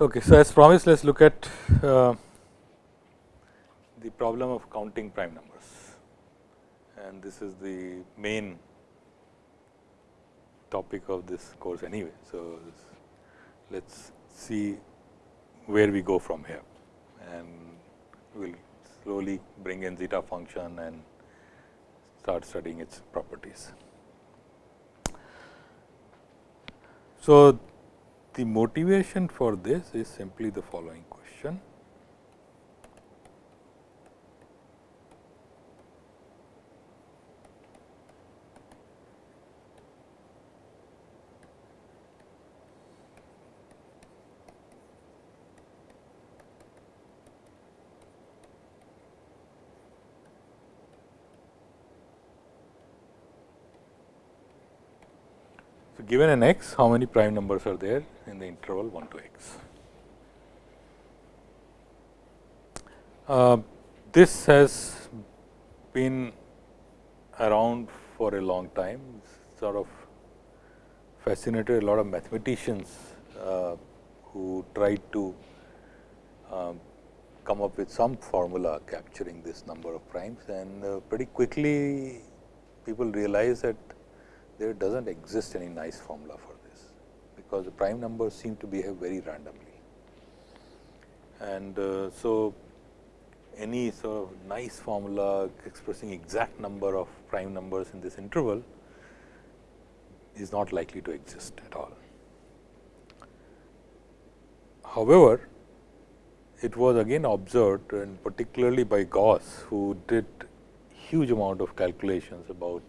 Okay, so as promised, let us look at uh, the problem of counting prime numbers and this is the main topic of this course anyway. So, let us see where we go from here and we will slowly bring in zeta function and start studying its properties. So, the motivation for this is simply the following question. Given an x, how many prime numbers are there in the interval 1 to x? Uh, this has been around for a long time, sort of fascinated a lot of mathematicians uh, who tried to um, come up with some formula capturing this number of primes and uh, pretty quickly people realize that there does not exist any nice formula for this, because the prime numbers seem to behave very randomly. And uh, so, any sort of nice formula expressing exact number of prime numbers in this interval is not likely to exist at all. However, it was again observed and particularly by Gauss, who did huge amount of calculations about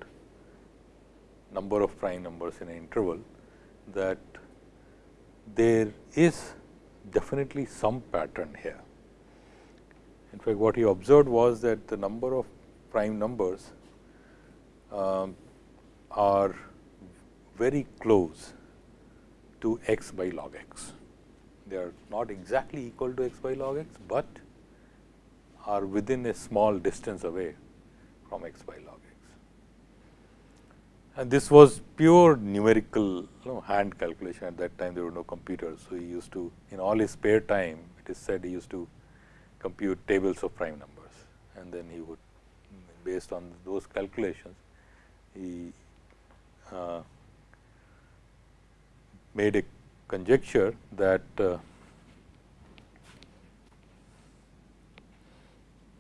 number of prime numbers in an interval that there is definitely some pattern here. In fact, what he observed was that the number of prime numbers um, are very close to x by log x. They are not exactly equal to x by log x, but are within a small distance away from x by log and this was pure numerical you know, hand calculation at that time there were no computers. So, he used to in all his spare time it is said he used to compute tables of prime numbers and then he would based on those calculations he uh, made a conjecture that uh,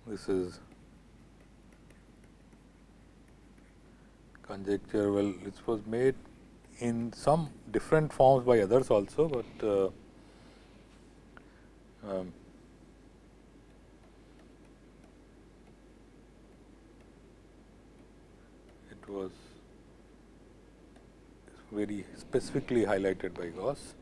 this is conjecture well it was made in some different forms by others also, but uh, um, it was very specifically highlighted by Gauss.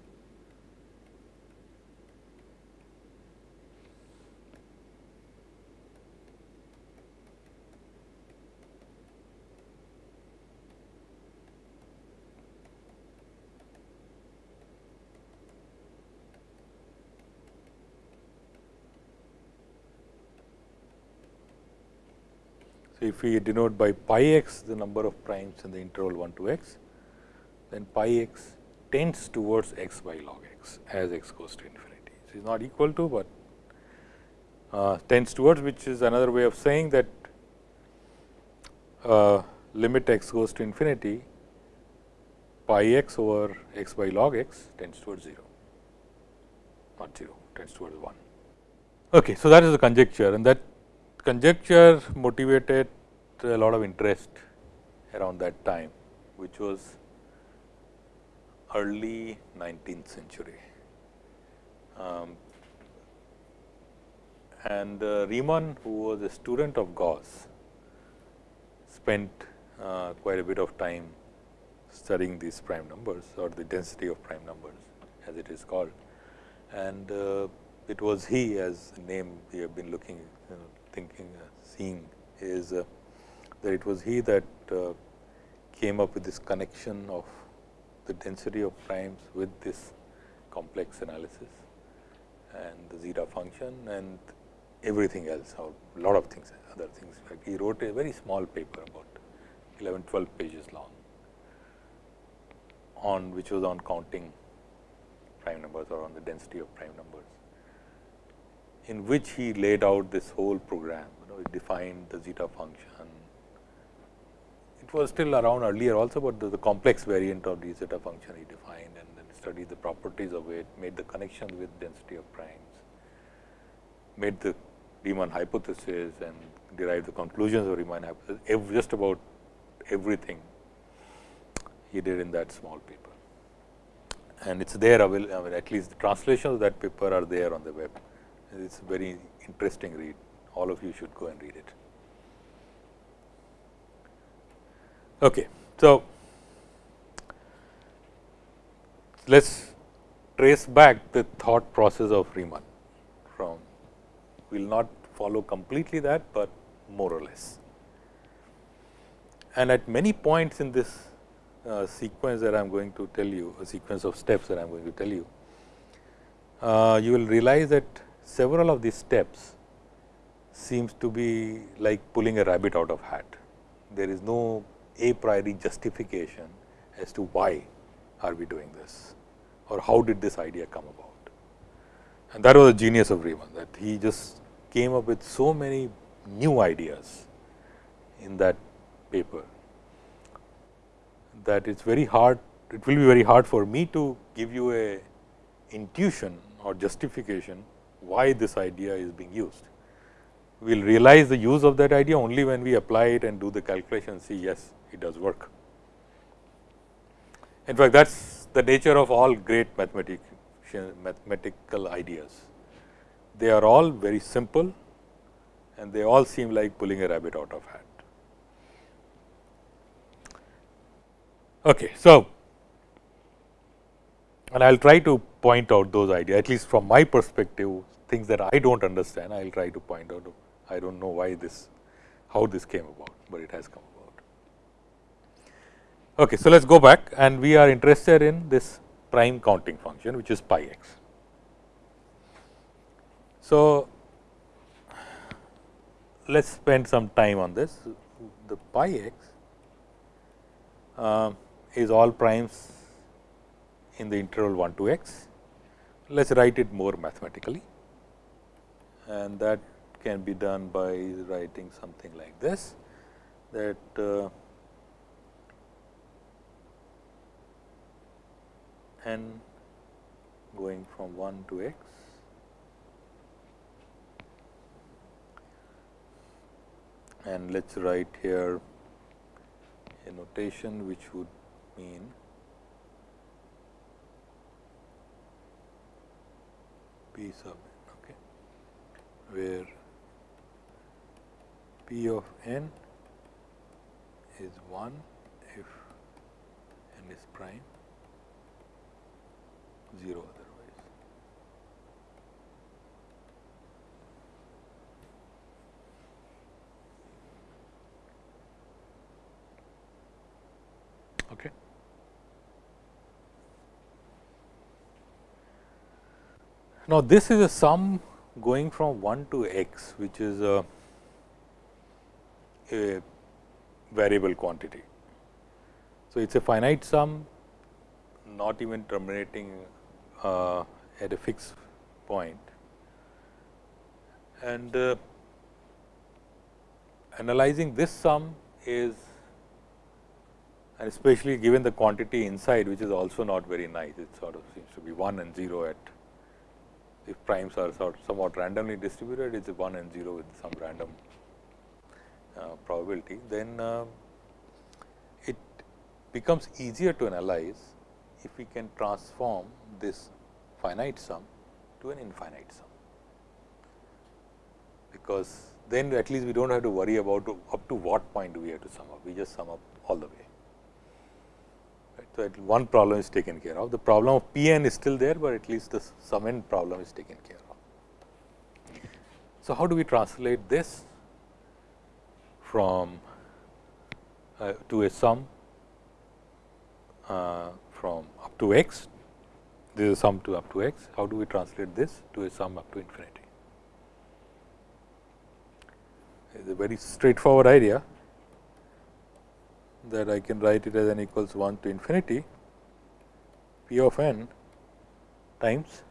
So, if we denote by pi x the number of primes in the interval 1 to x, then pi x tends towards x by log x as x goes to infinity. So, it is not equal to, but uh, tends towards which is another way of saying that uh, limit x goes to infinity pi x over x by log x tends towards 0, not 0 tends towards 1. Okay, so, that is the conjecture and that conjecture motivated a lot of interest around that time, which was early 19th century. Um, and uh, Riemann, who was a student of Gauss, spent uh, quite a bit of time studying these prime numbers or the density of prime numbers as it is called. And uh, it was he as name we have been looking thinking, uh, seeing is uh, that it was he that uh, came up with this connection of the density of primes with this complex analysis and the zeta function and everything else, or a lot of things, other things. He wrote a very small paper about 11, 12 pages long on which was on counting prime numbers or on the density of prime numbers, in which he laid out this whole program, you know, he defined the zeta function. It was still around earlier also, but the, the complex variant of the zeta function he defined and then studied the properties of it, made the connections with density of primes, made the Riemann hypothesis and derived the conclusions of Riemann hypothesis, just about everything he did in that small paper. And it is there, I mean, at least the translations of that paper are there on the web. It is a very interesting read. All of you should go and read it. Okay. So, let us trace back the thought process of Riemann from, we will not follow completely that, but more or less. And at many points in this uh, sequence that I am going to tell you, a sequence of steps that I am going to tell you, uh, you will realize that several of these steps seems to be like pulling a rabbit out of hat. There is no a priori justification as to why are we doing this or how did this idea come about. And that was the genius of Riemann that he just came up with so many new ideas in that paper that it is very hard, it will be very hard for me to give you a intuition or justification why this idea is being used. We will realize the use of that idea only when we apply it and do the calculation see yes, it does work. In fact, that is the nature of all great mathematical ideas. They are all very simple and they all seem like pulling a rabbit out of hat. Okay, so, and I will try to point out those ideas at least from my perspective things that I do not understand I will try to point out I do not know why this how this came about, but it has come about. Okay, so, let us go back and we are interested in this prime counting function which is pi x. So, let us spend some time on this. The pi x uh, is all primes in the interval 1 to x. Let us write it more mathematically and that can be done by writing something like this that uh, n going from 1 to x and let us write here a notation which would mean p sub n okay where p of n is 1 if n is prime 0 otherwise. Okay. Now, this is a sum going from 1 to x, which is a, a variable quantity. So, it is a finite sum not even terminating uh, at a fixed point. and uh, analyzing this sum is and especially given the quantity inside which is also not very nice. It sort of seems to be 1 and 0 at if primes are sort somewhat randomly distributed, it is 1 and 0 with some random uh, probability, then uh, it becomes easier to analyze if we can transform this finite sum to an infinite sum. Because then at least we do not have to worry about up to what point do we have to sum up, we just sum up all the way. So, one problem is taken care of. The problem of P n is still there, but at least the sum n problem is taken care of. So, how do we translate this from uh, to a sum uh, from up to x, this is sum to up to x, how do we translate this to a sum up to infinity? It is a very straightforward idea that I can write it as n equals 1 to infinity p of n times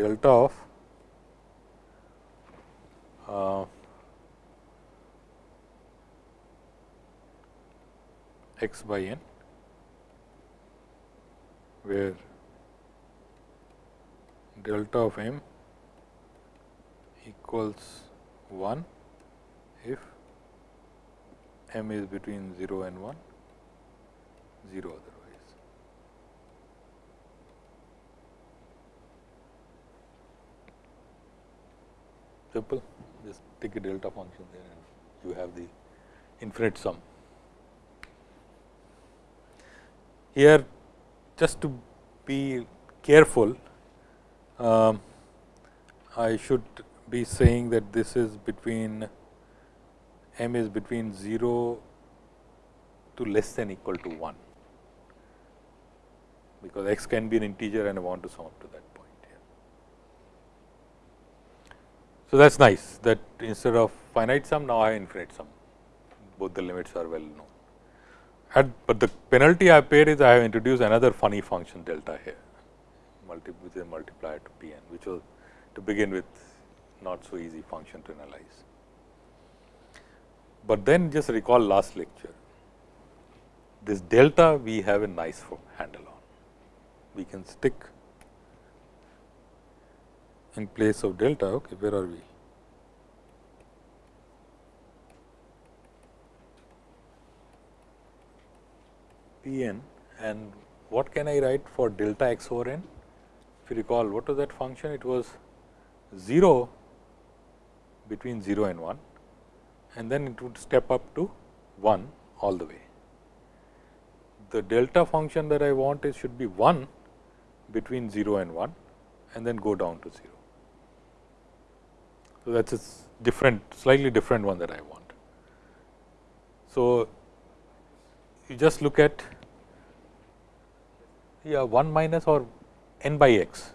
delta of uh, x by n where delta of m equals 1 if m is between 0 and 1, 0 otherwise. Simple, just take a delta function there and you have the infinite sum. Here just to be careful, um, I should be saying that this is between m is between 0 to less than equal to 1, because x can be an integer and I want to sum up to that point here. So, that is nice that instead of finite sum now I have infinite sum, both the limits are well known. At, but the penalty I paid is I have introduced another funny function delta here, multi, with a multiplier to p n, which was to begin with not so easy function to analyze. But then just recall last lecture, this delta we have a nice handle on. We can stick in place of delta, okay, where are we? P n and what can I write for delta x over n? If you recall, what was that function? It was 0 between 0 and 1 and then it would step up to 1 all the way. The delta function that I want is should be 1 between 0 and 1 and then go down to 0. So, that is a different slightly different one that I want. So, you just look at yeah 1 minus or n by x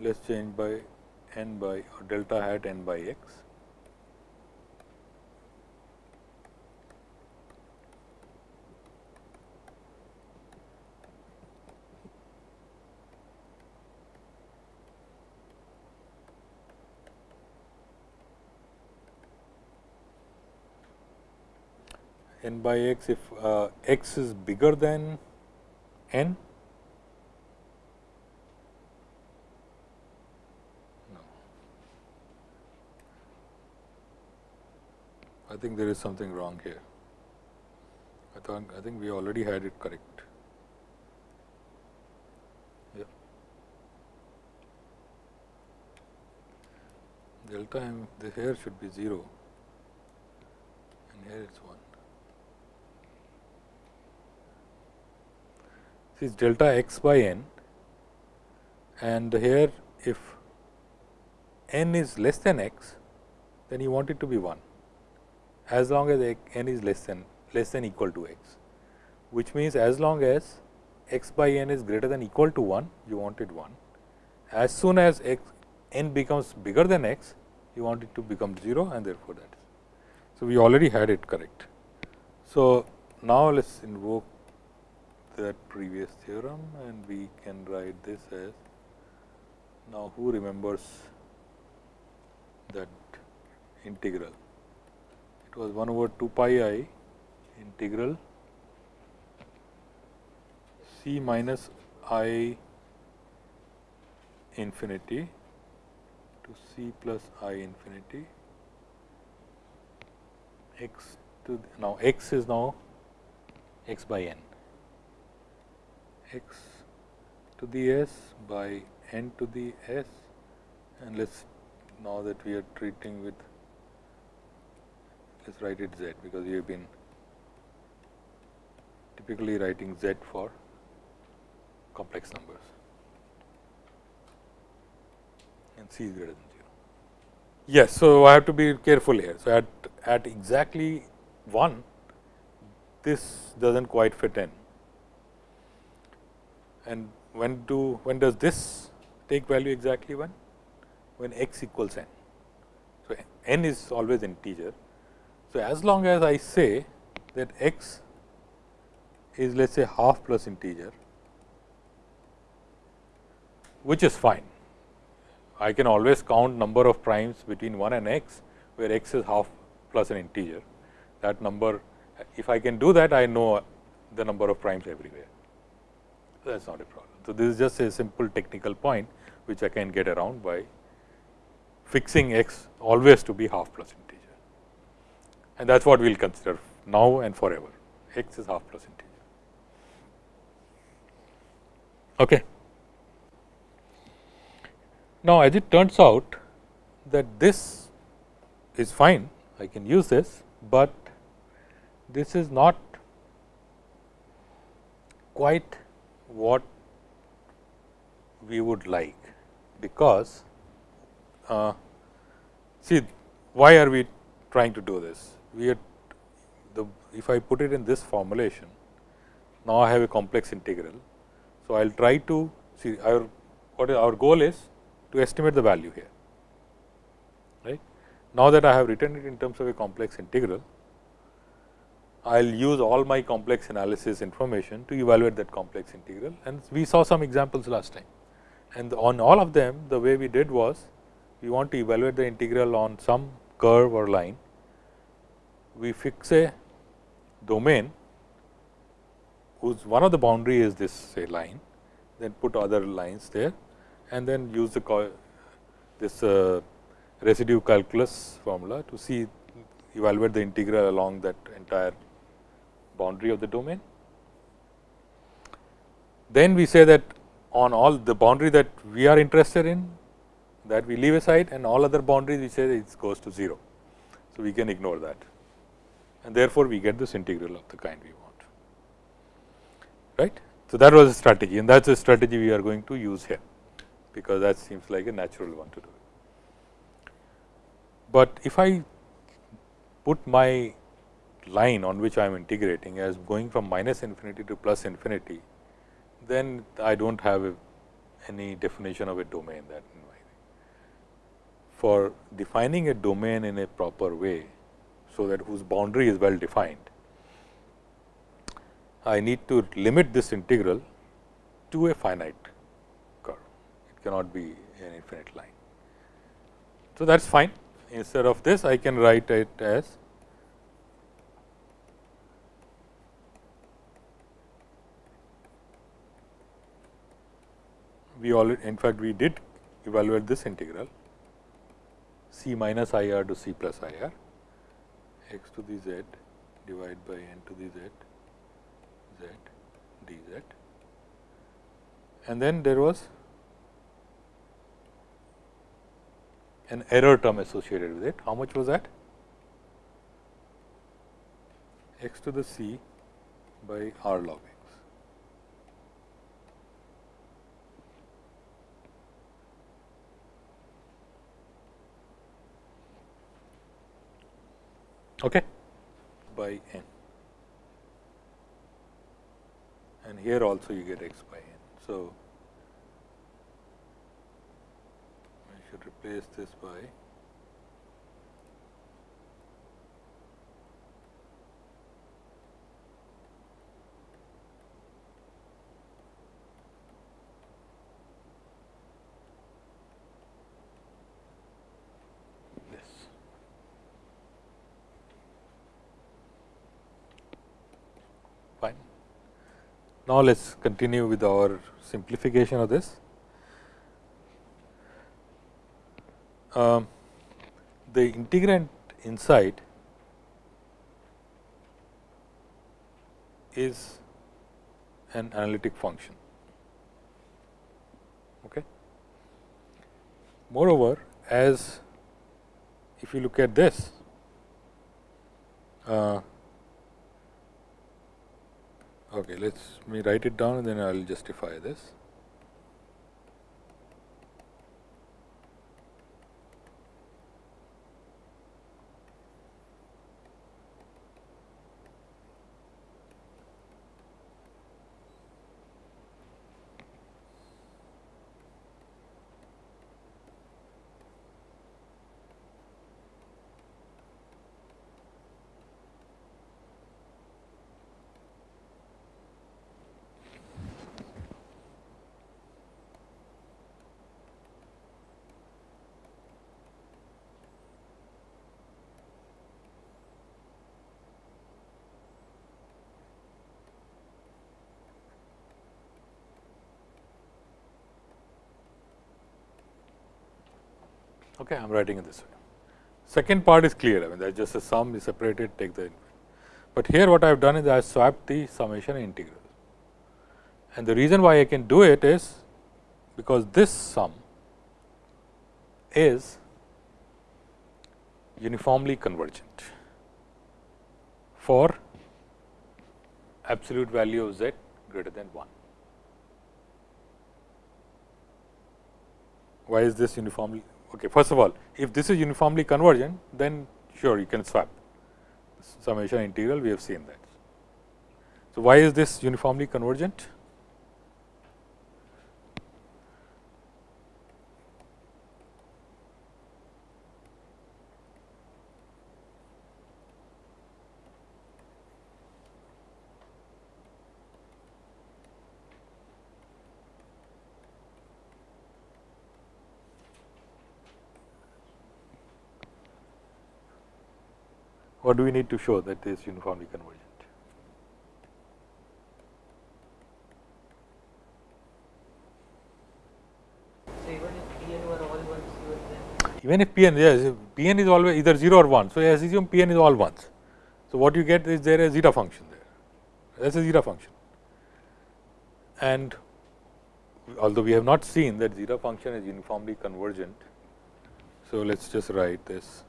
let us change by n by or delta hat n by x. n by x if uh, x is bigger than n I think there is something wrong here. I thought I think we already had it correct. Yeah. Delta m the here should be 0 and here it is 1. This is delta x by n and here if n is less than x then you want it to be 1 as long as n is less than less than equal to x, which means as long as x by n is greater than equal to 1, you want it 1. As soon as x n becomes bigger than x, you want it to become 0 and therefore, that is. So, we already had it correct. So, now let us invoke that previous theorem and we can write this as now who remembers that integral it was 1 over 2 pi i integral c minus i infinity to c plus i infinity. X to the, now x is now x by n. X to the s by n to the s. And let us now that we are treating with let us write it z because we have been typically writing z for complex numbers and c is greater than 0. Yes, so I have to be careful here. So, at, at exactly 1 this does not quite fit in and when do when does this take value exactly 1 when x equals n. So, n is always integer so, as long as I say that x is let us say half plus integer, which is fine. I can always count number of primes between 1 and x, where x is half plus an integer. That number, if I can do that, I know the number of primes everywhere. That is not a problem. So, this is just a simple technical point, which I can get around by fixing x always to be half plus integer. And that is what we will consider now and forever, x is half plus integer. Okay. Now, as it turns out that this is fine, I can use this, but this is not quite what we would like, because uh, see why are we trying to do this? We are the if I put it in this formulation, now I have a complex integral. So, I will try to see our what our goal is to estimate the value here. Right. Now, that I have written it in terms of a complex integral, I will use all my complex analysis information to evaluate that complex integral and we saw some examples last time. And on all of them the way we did was we want to evaluate the integral on some curve or line. We fix a domain whose one of the boundary is this say line, then put other lines there and then use the this uh, residue calculus formula to see evaluate the integral along that entire boundary of the domain. Then we say that on all the boundary that we are interested in that we leave aside and all other boundaries we say it goes to 0. So, we can ignore that and therefore, we get this integral of the kind we want right. So, that was a strategy and that is a strategy we are going to use here because that seems like a natural one to do. But if I put my line on which I am integrating as going from minus infinity to plus infinity, then I do not have any definition of a domain that for defining a domain in a proper way, so that whose boundary is well defined, I need to limit this integral to a finite curve. It cannot be an infinite line. So, that is fine. Instead of this, I can write it as we already in fact, we did evaluate this integral c minus i r to c plus i r x to the z divided by n to the z z d z and then there was an error term associated with it. How much was that? x to the c by r log x. okay, by n and here also you get x by n. So, I should replace this by Now, let us continue with our simplification of this. Um, the integrand inside is an analytic function. Okay. Moreover, as if you look at this, uh, Okay, let me write it down and then I will justify this. Okay, I am writing it this way. Second part is clear, I mean that is just a sum is separated take the but here what I have done is I have swapped the summation integral and the reason why I can do it is because this sum is uniformly convergent for absolute value of z greater than 1. Why is this uniformly? Okay, first of all, if this is uniformly convergent, then sure you can swap summation integral, we have seen that. So, why is this uniformly convergent? What do we need to show that is uniformly convergent? even if p n yes, p n is always either 0 or 1. So, as assume p n is all ones. So, what you get is there a zeta function there that is a zeta function and although we have not seen that zeta function is uniformly convergent. So, let us just write this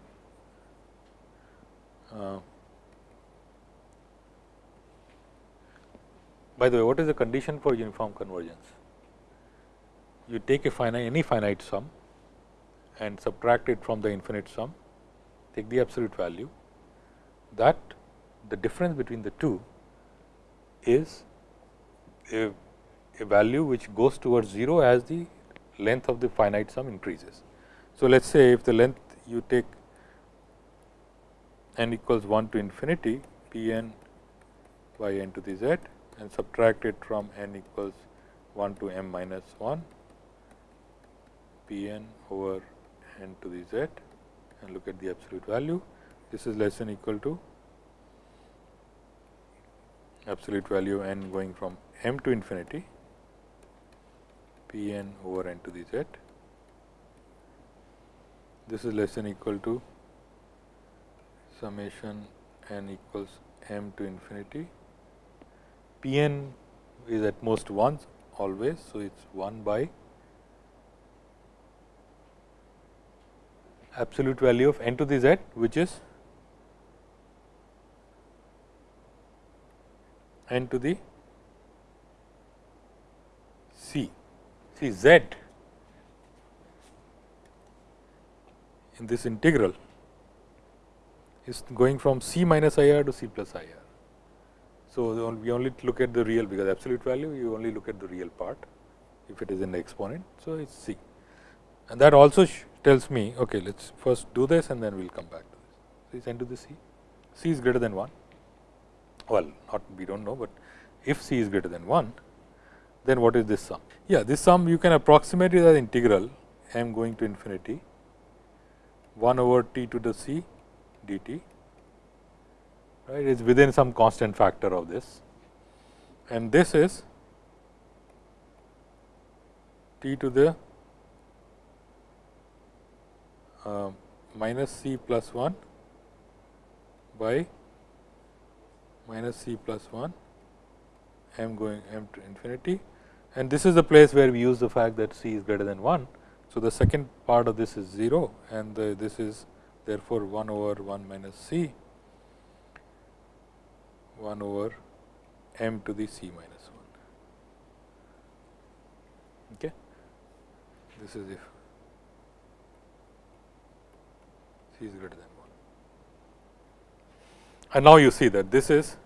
uh, by the way, what is the condition for uniform convergence? You take a finite any finite sum and subtract it from the infinite sum, take the absolute value that the difference between the two is a, a value which goes towards 0 as the length of the finite sum increases. So, let us say if the length you take n equals 1 to infinity p n by n to the z and subtract it from n equals 1 to m minus 1 p n over n to the z and look at the absolute value. This is less than equal to absolute value n going from m to infinity p n over n to the z. This is less than equal to summation n equals m to infinity. P n is at most once always. So, it is 1 by absolute value of n to the z which is n to the c. See z in this integral is going from c minus i r to c plus i r. So, we only look at the real because absolute value you only look at the real part if it is in the exponent. So, it is c and that also tells me okay let us first do this and then we will come back to this. So, it is n to the c, c is greater than 1 well not we do not know, but if c is greater than 1 then what is this sum? Yeah, this sum you can approximate it as integral m going to infinity 1 over t to the c dt right is within some constant factor of this and this is t to the uh, minus c plus 1 by minus c plus 1 m going m to infinity and this is the place where we use the fact that c is greater than 1. So, the second part of this is 0 and the, this is therefore, 1 over 1 minus c 1 over m to the c minus 1. Okay. This is if c is greater than 1. And now, you see that this is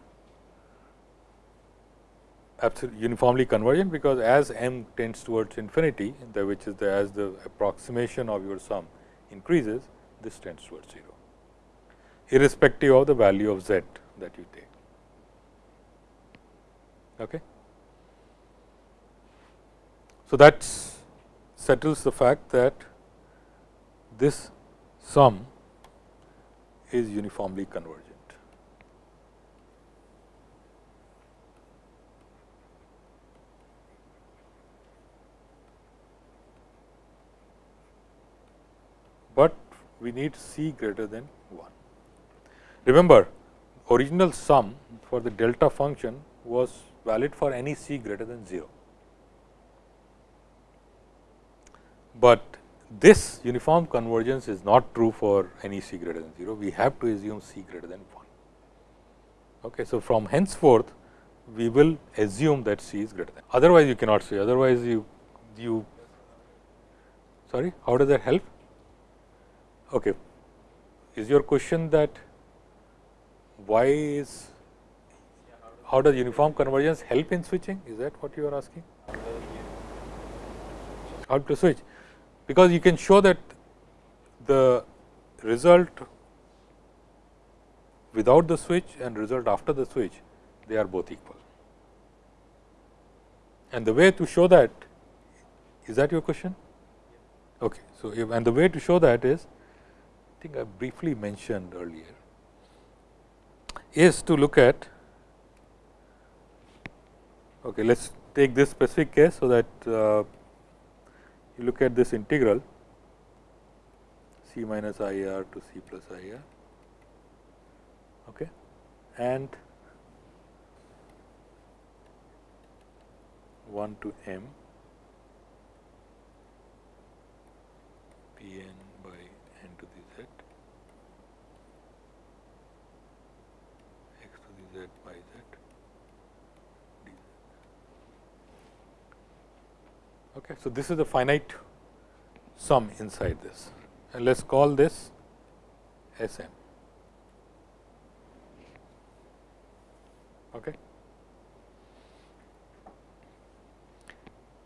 absolutely uniformly convergent, because as m tends towards infinity, the which is the as the approximation of your sum increases, this tends towards 0, irrespective of the value of z that you take. Okay. So, that settles the fact that this sum is uniformly convergent. We need C greater than 1. Remember original sum for the delta function was valid for any C greater than 0. But this uniform convergence is not true for any C greater than 0, we have to assume C greater than 1. Okay. So, from henceforth we will assume that C is greater than, otherwise you cannot say, otherwise you, you sorry, how does that help? Okay. Is your question that why is, how does uniform convergence help in switching? Is that what you are asking? How to switch? Because you can show that the result without the switch and result after the switch, they are both equal. And the way to show that, is that your question? Okay. So, if, and the way to show that is, think I briefly mentioned earlier, is to look at, okay, let us take this specific case. So, that uh, you look at this integral c minus i r to c plus i r okay, and 1 to m p n to the z x to the z by z dz. Okay. So, this is the finite sum inside this and let us call this S m. Okay.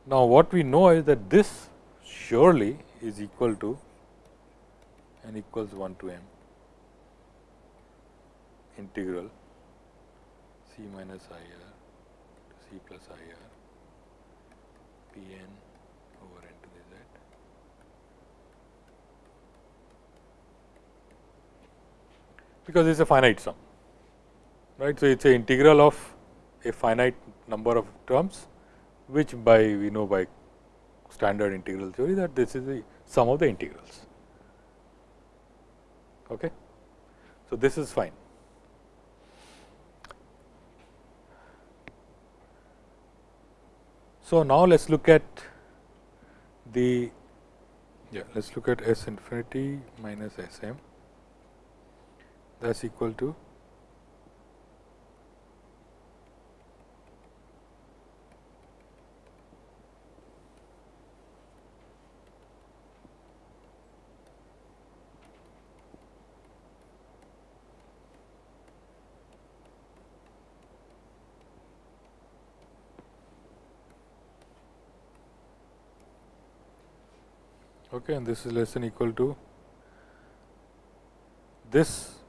Now, what we know is that this surely is equal to n equals 1 to m integral c minus i r to c plus i r p n over n to the z because it is a finite sum right. So, it is a integral of a finite number of terms which by we know by standard integral theory that this is the sum of the integrals. Okay. So, this is fine. So, now let us look at the yeah let us look at S infinity minus S m that is equal to? Okay, and this is less than equal to this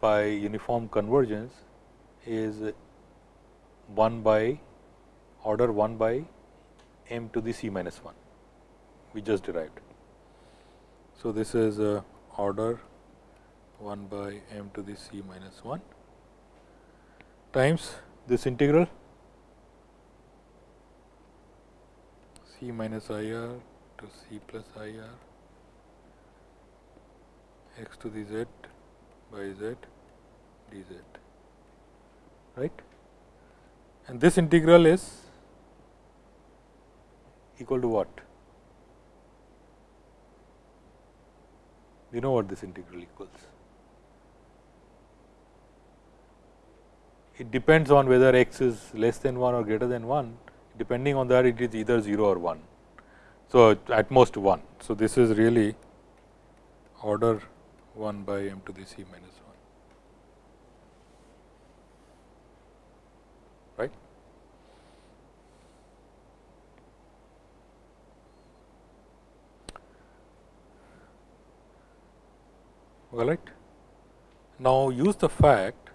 by uniform convergence is 1 by order 1 by m to the c minus 1 we just derived. So, this is uh, order 1 by m to the c minus 1 times this integral c minus i r to c plus i r x to the z by z d z right? And this integral is equal to what? We know what this integral equals. It depends on whether x is less than 1 or greater than 1 depending on that it is either 0 or 1 so, at most 1. So, this is really order 1 by m to the c minus 1, right. All right. Now, use the fact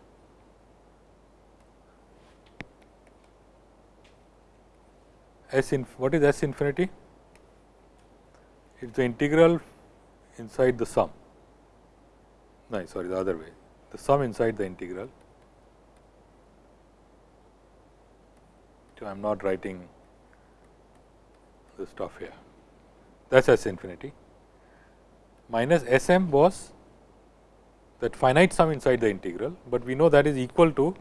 S in what is S infinity? it is the integral inside the sum, no sorry the other way, the sum inside the integral. So, I am not writing the stuff here, that is S infinity. minus S m was that finite sum inside the integral, but we know that is equal to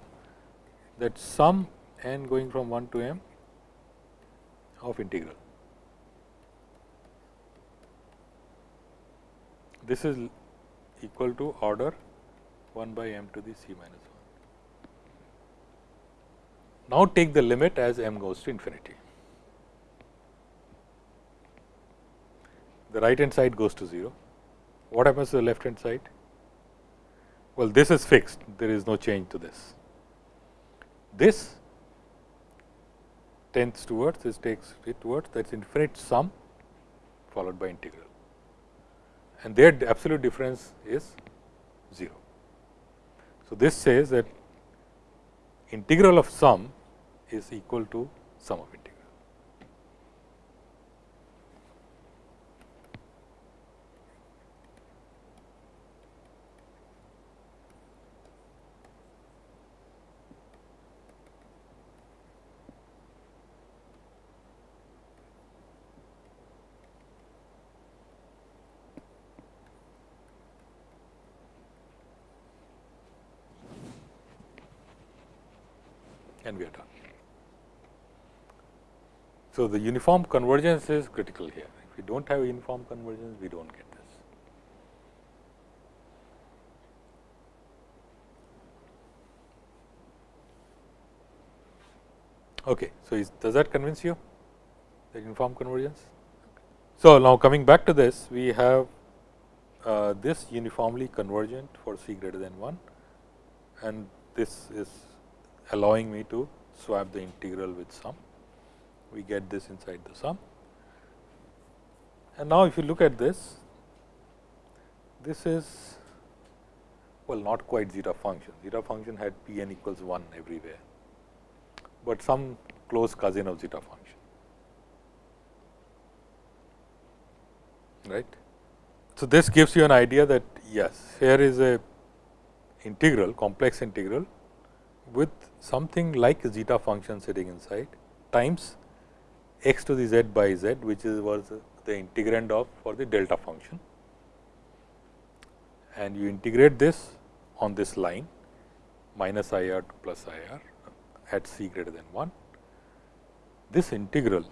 that sum n going from 1 to m of integral. This is equal to order 1 by m to the c minus 1. Now, take the limit as m goes to infinity. The right hand side goes to 0. What happens to the left hand side? Well, this is fixed, there is no change to this. This tends towards, this takes it towards that is infinite sum followed by integral and their absolute difference is 0. So, this says that integral of sum is equal to sum of integral. and we are done. So, the uniform convergence is critical here. If we do not have uniform convergence, we do not get this. Okay. So, is, does that convince you the uniform convergence? So, now coming back to this, we have uh, this uniformly convergent for c greater than 1 and this is allowing me to swap the integral with sum. We get this inside the sum. And now, if you look at this, this is well not quite zeta function. Zeta function had p n equals 1 everywhere, but some close cousin of zeta function. Right. So, this gives you an idea that yes, here is a integral complex integral with something like zeta function sitting inside times x to the z by z which is was the integrand of for the delta function and you integrate this on this line minus i r to plus i r at c greater than 1. This integral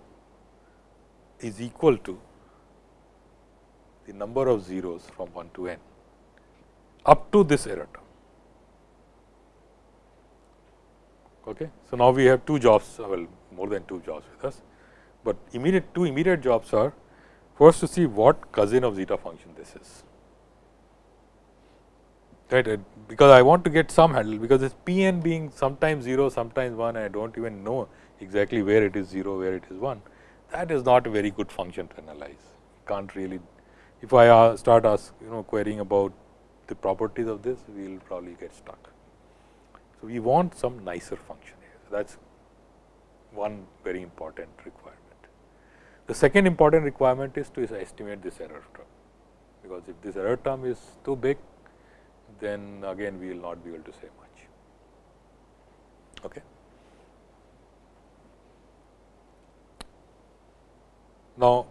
is equal to the number of zeros from 1 to n up to this error term. Okay. So, now we have two jobs well more than two jobs with us, but immediate two immediate jobs are first to see what cousin of zeta function this is right because I want to get some handle because this p n being sometimes 0 sometimes 1 I do not even know exactly where it is 0 where it is 1 that is not a very good function to analyze can't really if I start ask you know querying about the properties of this we will probably get stuck. So, we want some nicer function here. So, that is one very important requirement. The second important requirement is to estimate this error term, because if this error term is too big, then again we will not be able to say much. Okay. Now,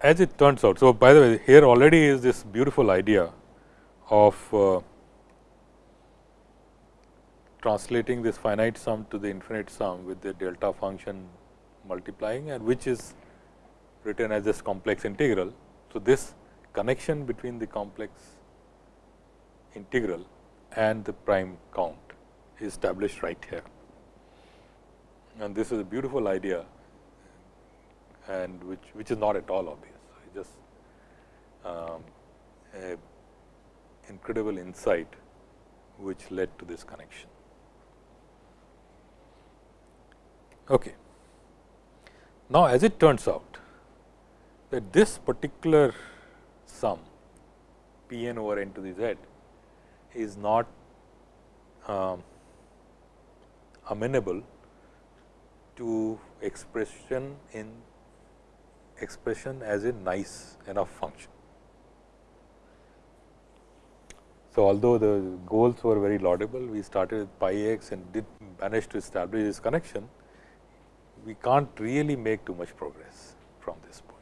as it turns out, so by the way, here already is this beautiful idea of uh, translating this finite sum to the infinite sum with the delta function multiplying and which is written as this complex integral. So, this connection between the complex integral and the prime count is established right here. And this is a beautiful idea and which, which is not at all obvious. It just um, a incredible insight which led to this connection. Okay. Now, as it turns out that this particular sum p n over n to the z is not um, amenable to expression in expression as a nice enough function. So, although the goals were very laudable, we started with pi x and did manage to establish this connection, we can't really make too much progress from this point.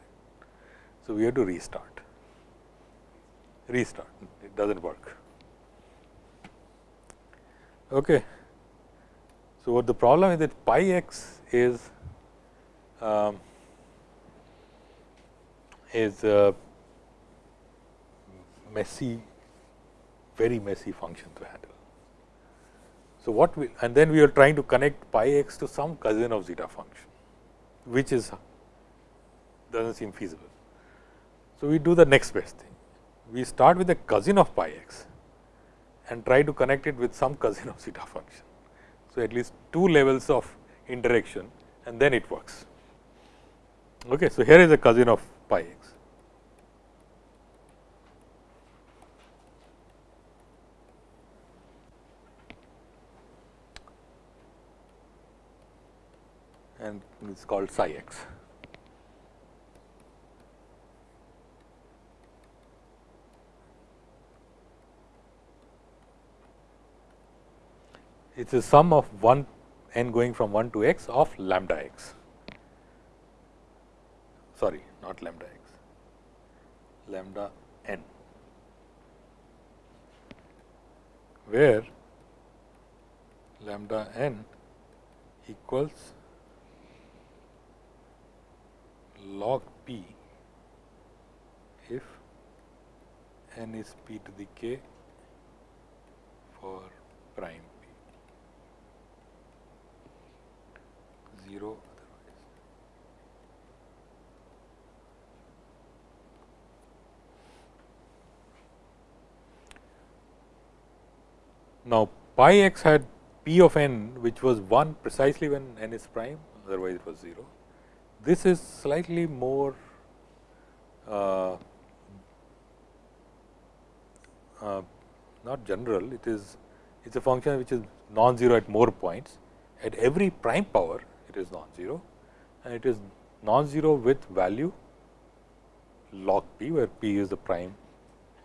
So, we have to restart, restart, it does not work. Okay. So, what the problem is that pi x is um, is a messy, very messy function to handle. So, what we and then we are trying to connect pi x to some cousin of zeta function, which is does not seem feasible. So, we do the next best thing. We start with a cousin of pi x and try to connect it with some cousin of zeta function. So, at least two levels of interaction and then it works. Okay. So, here is a cousin of pi x. and it is called psi x. It is a sum of 1 n going from 1 to x of lambda x. Sorry, not lambda x, lambda n, where lambda n equals log p if n is p to the k for prime p 0 otherwise. Now, pi x had p of n which was 1 precisely when n is prime otherwise it was 0 this is slightly more uh, uh, not general, it is it is a function which is non-zero at more points. At every prime power, it is non-zero and it is non-zero with value log p, where p is the prime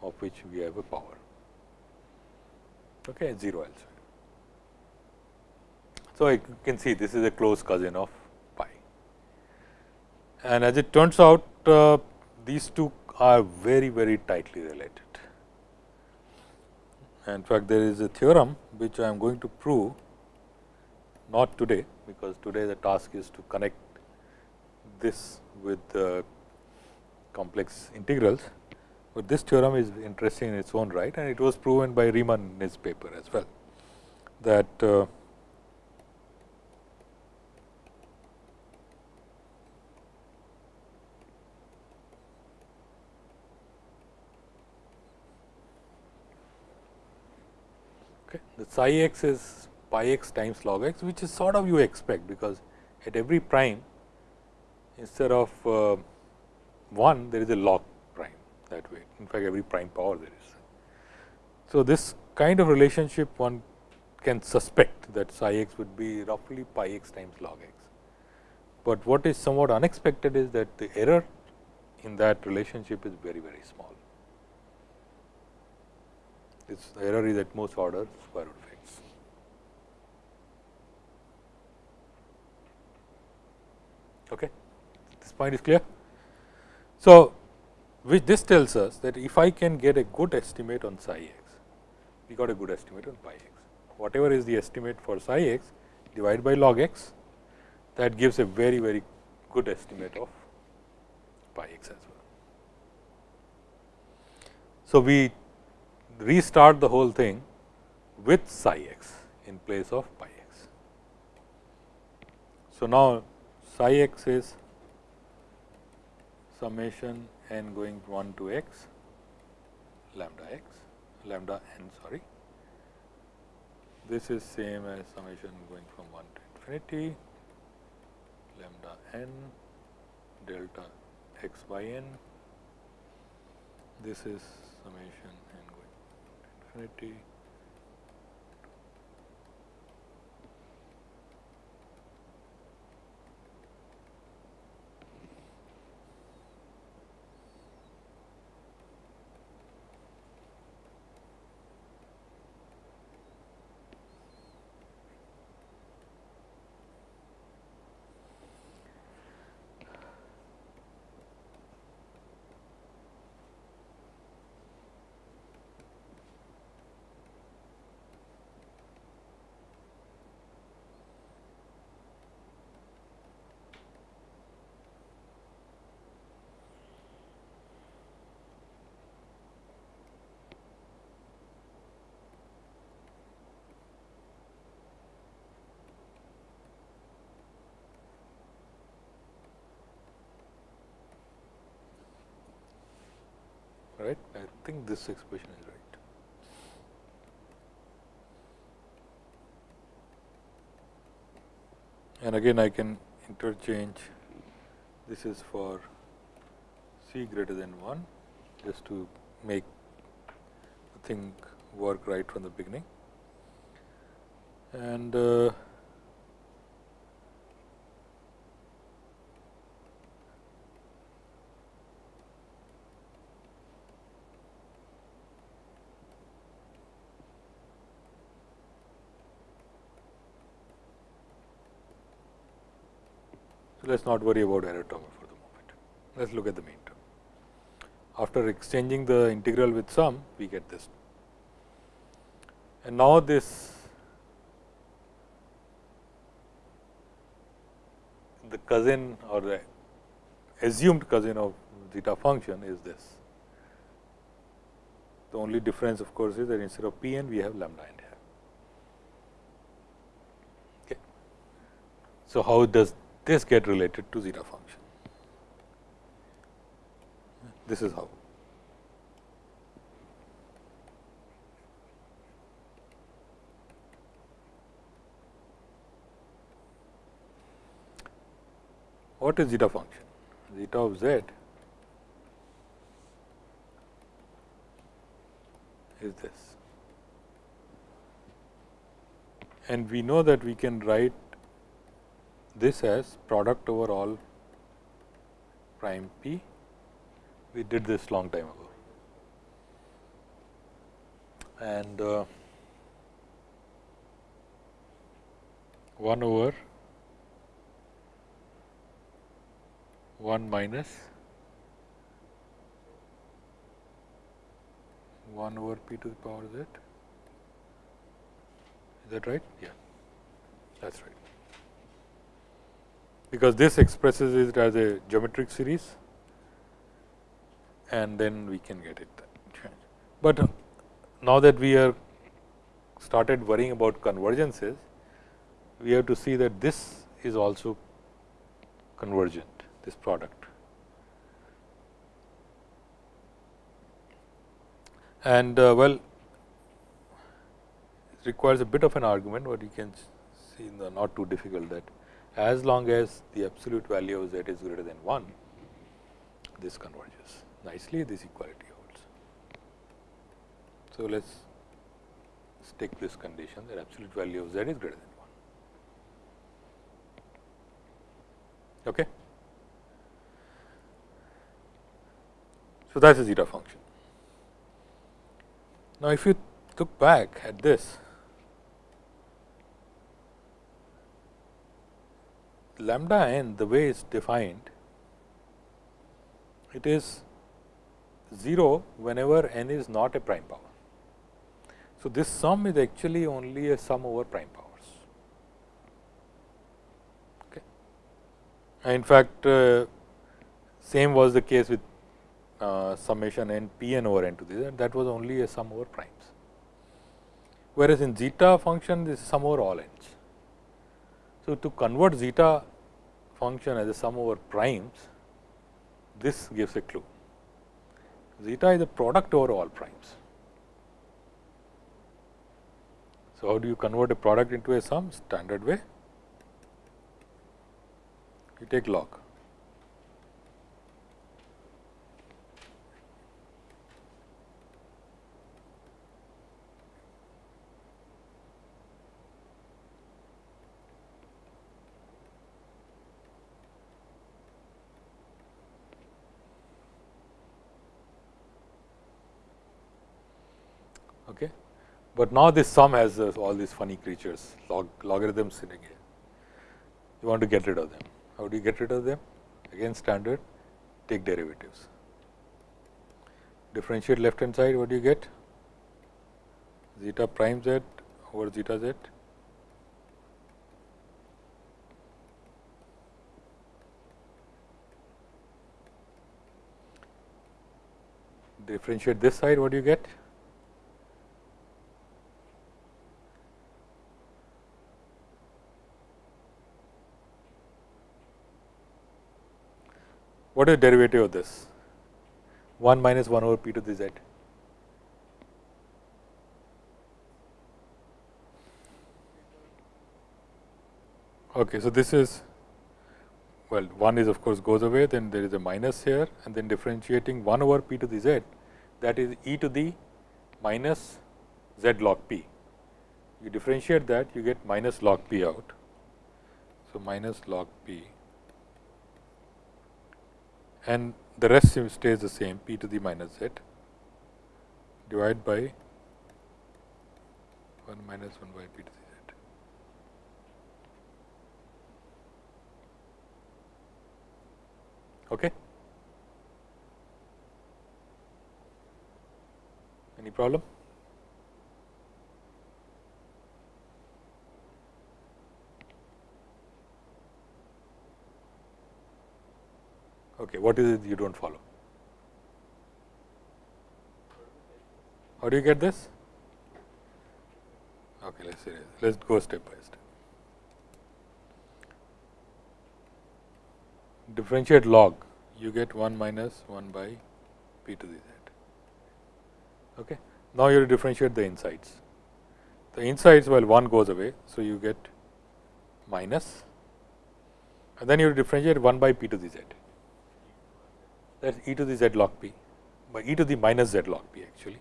of which we have a power, okay, 0 elsewhere. So, I can see this is a close cousin of and as it turns out uh, these two are very very tightly related. In fact, there is a theorem which I am going to prove not today, because today the task is to connect this with the complex integrals, but this theorem is interesting in its own right and it was proven by Riemann in his paper as well that psi x is pi x times log x, which is sort of you expect, because at every prime instead of uh, 1 there is a log prime that way. In fact, every prime power there is. So, this kind of relationship one can suspect that psi x would be roughly pi x times log x. But what is somewhat unexpected is that the error in that relationship is very, very small. Its error is at most order square root of x. Okay. This point is clear. So, which this tells us that if I can get a good estimate on psi x, we got a good estimate on pi x. Whatever is the estimate for psi x divided by log x, that gives a very, very good estimate of pi x as well. So, we restart the whole thing with psi x in place of pi x. So, now psi x is summation n going 1 to x lambda x lambda n sorry. This is same as summation going from 1 to infinity lambda n delta x by n. This is summation infinity right. I think this expression is right. And again I can interchange this is for c greater than 1 just to make the thing work right from the beginning. And uh, Let us not worry about error term for the moment. Let us look at the main term. After exchanging the integral with sum, we get this. And now, this the cousin or the assumed cousin of zeta function is this. The only difference of course, is that instead of p n we have lambda n here. Okay. So, how does this get related to zeta function. This is how. What is zeta function? Zeta of z is this. And we know that we can write this as product over all prime p. We did this long time ago. And uh, 1 over 1 minus 1 over p to the power z. Is that right? Yeah, that is right because this expresses it as a geometric series and then we can get it. But now that we are started worrying about convergences, we have to see that this is also convergent, this product. And uh, well, it requires a bit of an argument, but you can see in the not too difficult that as long as the absolute value of z is greater than 1, this converges nicely, this equality holds. So, let us take this condition that absolute value of z is greater than 1. Okay. So, that is a zeta function. Now, if you look back at this, lambda n the way it is defined, it is 0 whenever n is not a prime power. So, this sum is actually only a sum over prime powers. Okay. In fact, uh, same was the case with uh, summation n p n over n to the that was only a sum over primes. Whereas, in zeta function this is sum over all n's. So, to convert zeta function as a sum over primes, this gives a clue. Zeta is a product over all primes. So, how do you convert a product into a sum? Standard way, you take log. Okay. But now this sum has uh, all these funny creatures log logarithms sitting here. You want to get rid of them. How do you get rid of them? Again standard take derivatives. Differentiate left hand side what do you get? Zeta prime z over zeta z. Differentiate this side what do you get? What is derivative of this? 1 minus 1 over p to the z. Okay, so this is well 1 is of course goes away then there is a minus here and then differentiating 1 over p to the z that is e to the minus z log p. You differentiate that you get minus log p out. So, minus log p and the rest stays the same p to the minus z divided by 1 minus 1 by p to the z. Okay. Any problem? Okay, what is it you do not follow? How do you get this? Okay, let's see. Let's go step by step. Differentiate log, you get 1 minus 1 by p to the z. Okay. Now, you differentiate the insides. The insides, well, 1 goes away. So, you get minus and then you differentiate 1 by p to the z that is e to the z log p by e to the minus z log p actually.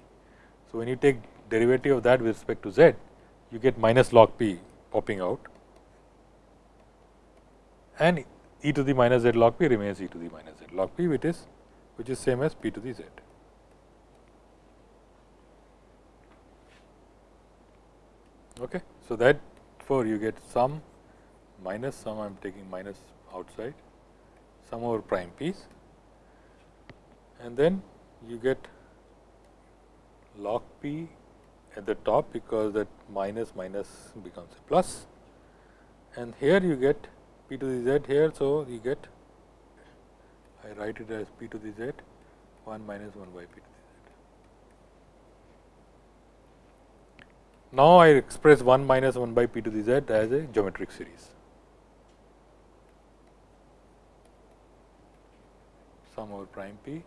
So, when you take derivative of that with respect to z, you get minus log p popping out and e to the minus z log p remains e to the minus z log p which is which is same as p to the z. Okay. So, that for you get sum minus sum I am taking minus outside sum over prime p's and then you get log p at the top because that minus minus becomes a plus and here you get p to the z here. So, you get I write it as p to the z 1 minus 1 by p to the z. Now, I express 1 minus 1 by p to the z as a geometric series. Sum over prime p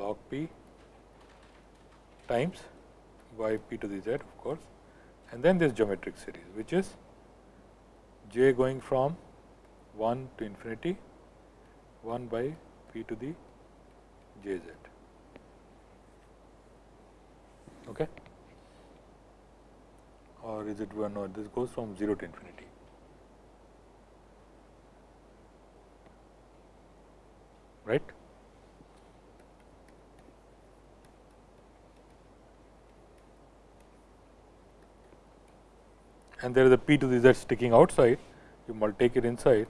log p times y p to the z of course and then this geometric series which is j going from 1 to infinity 1 by p to the j z. Okay. Or is it one or this goes from 0 to infinity. Right. And there is a p to the z sticking outside, you take it inside,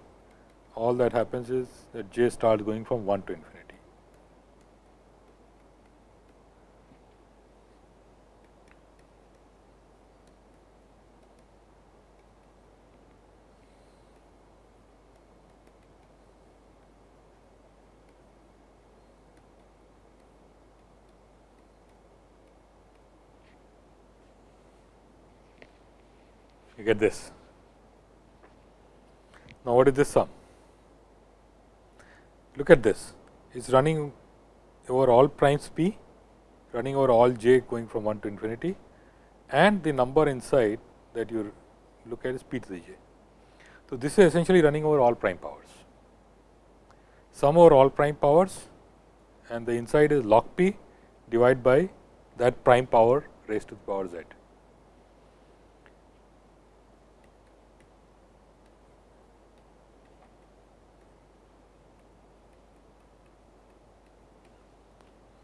all that happens is that j starts going from 1 to infinity. you get this. Now, what is this sum? Look at this, it is running over all primes p, running over all j going from 1 to infinity and the number inside that you look at is p to the j. So, this is essentially running over all prime powers. Sum over all prime powers and the inside is log p divided by that prime power raised to the power z.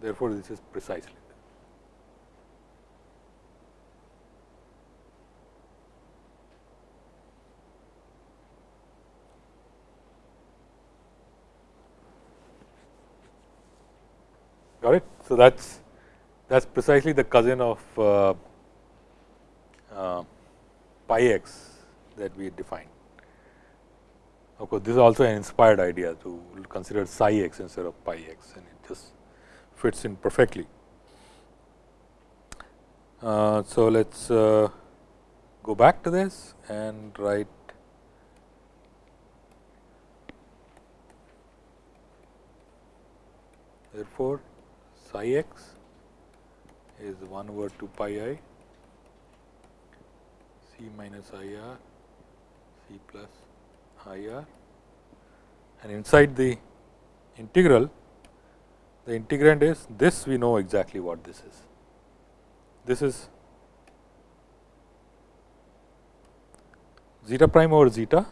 Therefore, this is precisely got it. So, that is that is precisely the cousin of uh, uh, pi x that we defined. Of course, this is also an inspired idea to consider psi x instead of pi x and it just fits in perfectly. Uh, so, let us uh, go back to this and write Therefore, psi x is 1 over 2 pi i c minus i r c plus i r and inside the integral the integrand is this we know exactly what this is. This is zeta prime over zeta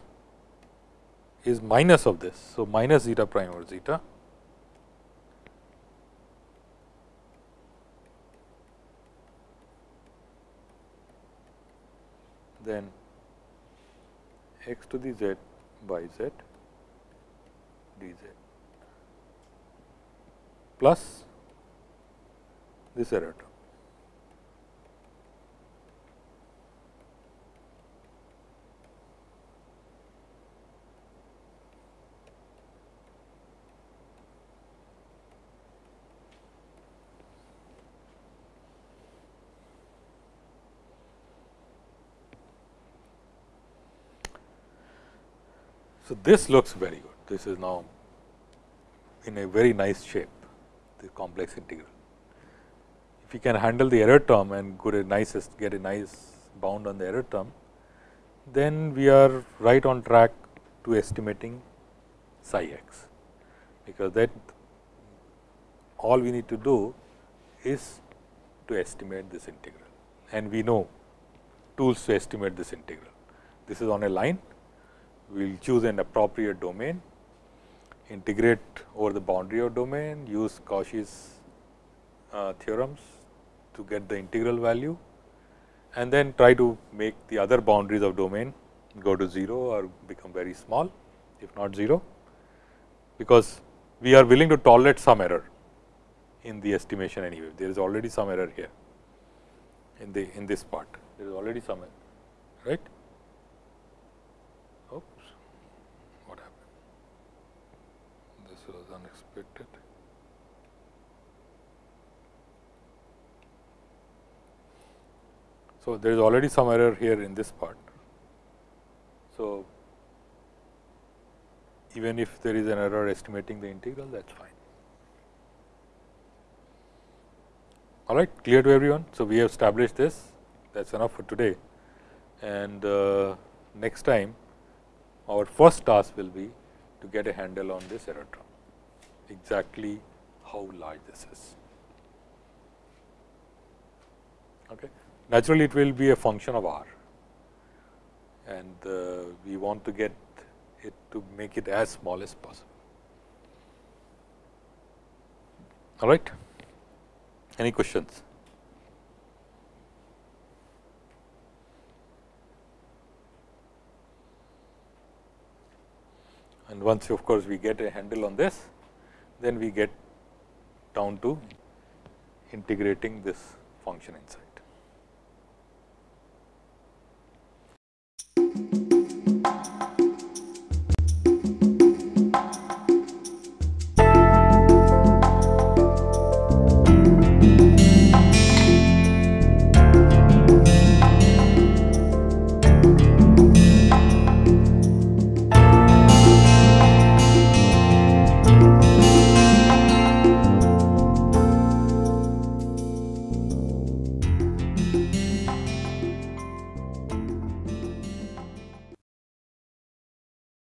is minus of this. So, minus zeta prime over zeta then x to the z by z dz plus this error term. So, this looks very good. This is now in a very nice shape, the complex integral. If you can handle the error term and get a nice get a nice bound on the error term, then we are right on track to estimating psi x, because that all we need to do is to estimate this integral and we know tools to estimate this integral. This is on a line we will choose an appropriate domain, integrate over the boundary of domain, use Cauchy's uh, theorems to get the integral value and then try to make the other boundaries of domain go to 0 or become very small if not 0, because we are willing to tolerate some error in the estimation anyway. There is already some error here in the in this part, there is already some error, right. Unexpected. So, there is already some error here in this part. So, even if there is an error estimating the integral that is fine. All right, clear to everyone. So, we have established this that is enough for today and uh, next time our first task will be to get a handle on this error term exactly how large this is. Okay. Naturally, it will be a function of r and uh, we want to get it to make it as small as possible. All right. Any questions? And once of course, we get a handle on this, then we get down to integrating this function inside.